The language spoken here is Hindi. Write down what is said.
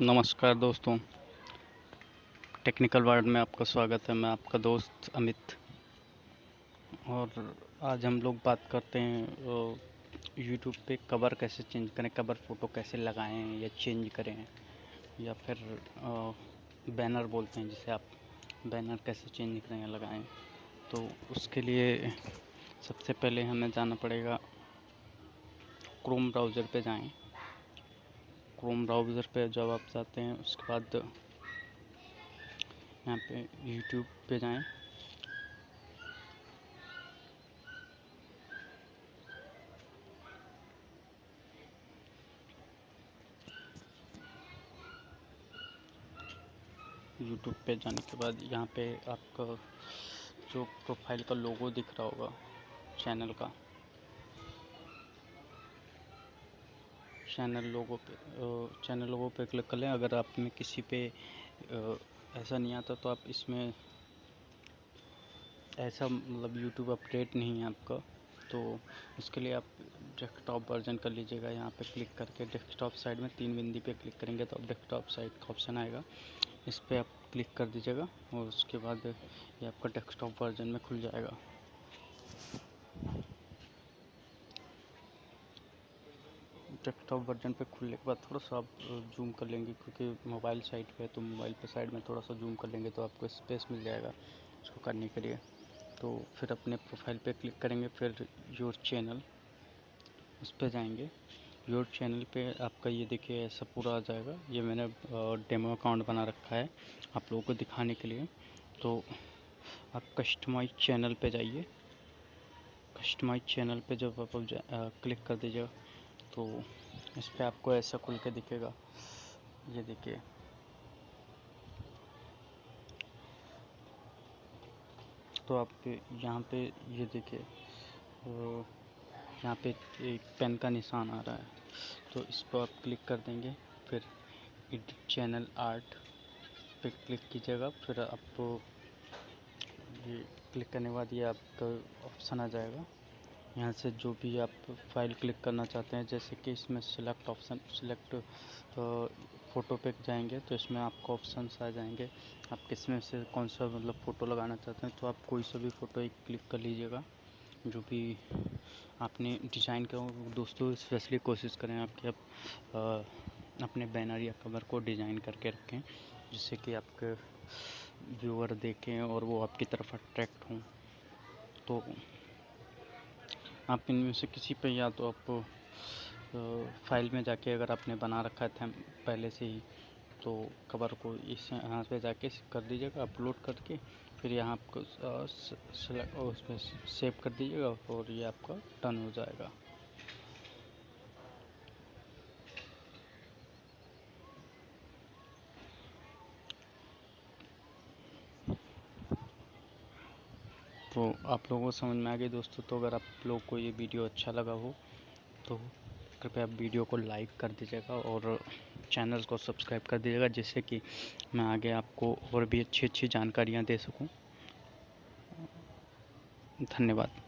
नमस्कार दोस्तों। टेक्निकल वर्ल्ड में आपका स्वागत है। मैं आपका दोस्त अमित। और आज हम लोग बात करते हैं यूट्यूब पे कवर कैसे चेंज करें, कवर फ़ोटो कैसे लगाएँ या चेंज करें, या फिर बैनर बोलते हैं जिसे आप बैनर कैसे चेंज करें या लगाएँ। तो उसके लिए सबसे पहले हमें जाना पड़ेगा क्रोम ब्राउज़र पे जाएँ। क्रोम ब्राउज़र पे जब आप जाते हैं, उसके बाद यहाँ पे यूट्यूब पे जाएँ। यूट्यूब पे जाने के बाद यहाँ पे आपका जो प्रोफ़ाइल का लोगो दिख रहा होगा चैनल का चैनल लोगों पे चैनल लोगों पे क्लिक कर लें। अगर आप में किसी पे ऐसा नहीं आता तो आप इसमें ऐसा मतलब यूट्यूब अपडेट नहीं है आपका। तो उसके लिए आप डेस्कटॉप वर्जन कर लीजिएगा। यहाँ पे क्लिक करके डेस्कटॉप साइड में तीन बिंदी पे क्लिक करेंगे तो आप डेस्कटॉप साइड का ऑप्शन आएगा। इस पर आप क्लिक कर दीजिएगा और उसके बाद ये आपका डेस्कटॉप वर्जन में खुल जाएगा। डेस्कटॉप वर्जन पे खुलने के बाद थोड़ा सा आप जूम कर लेंगे क्योंकि मोबाइल साइड पे है तो मोबाइल पे साइड में थोड़ा सा जूम कर लेंगे तो आपको स्पेस मिल जाएगा उसको करने के लिए। तो फिर अपने प्रोफ़ाइल पे क्लिक करेंगे, फिर योर चैनल उस पर जाएँगे। योर चैनल पे आपका ये देखिए, ऐसा पूरा आ जाएगा। ये मैंने डेमो अकाउंट बना रखा है आप लोगों को दिखाने के लिए। तो आप कस्टमाइज चैनल पे जाइए। कस्टमाइज चैनल पे जब आप क्लिक कर दीजिएगा तो इस पर आपको ऐसा खुल के दिखेगा। ये देखिए। तो आप यहाँ पे ये देखिए यहाँ पे एक पेन का निशान आ रहा है। तो इस पर आप क्लिक कर देंगे, फिर एडिट चैनल आर्ट पे क्लिक कीजिएगा, फिर आपको ये क्लिक करने के बाद ये आपका ऑप्शन आ जाएगा। यहाँ से जो भी आप फ़ाइल क्लिक करना चाहते हैं, जैसे कि इसमें सिलेक्ट ऑप्शन सिलेक्ट फ़ोटो पे जाएँगे तो इसमें आपको ऑप्शन आ जाएँगे। आप किसमें से कौन सा मतलब फ़ोटो लगाना चाहते हैं तो आप कोई सा भी फ़ोटो एक क्लिक कर लीजिएगा, जो भी आपने डिज़ाइन किया दोस्तों स्पेशली कोशिश करें आपके आप अपने बैनर या कवर को डिज़ाइन करके रखें, जिससे कि आपके व्यूअर देखें और वो आपकी तरफ़ अट्रैक्ट हों। तो आप इनमें से किसी पे या तो आप फ़ाइल में जाके अगर आपने बना रखा था पहले से ही तो कवर को इस यहाँ पे जाके कर दीजिएगा, अपलोड करके, फिर यहाँ आपको उसमें सेव कर दीजिएगा और ये आपका डन हो जाएगा। तो आप लोगों को समझ में आ गई दोस्तों तो अगर आप लोग को ये वीडियो अच्छा लगा हो तो कृपया वीडियो को लाइक कर दीजिएगा और चैनल को सब्सक्राइब कर दीजिएगा, जिससे कि मैं आगे आपको और भी अच्छी अच्छी जानकारियाँ दे सकूँ। धन्यवाद।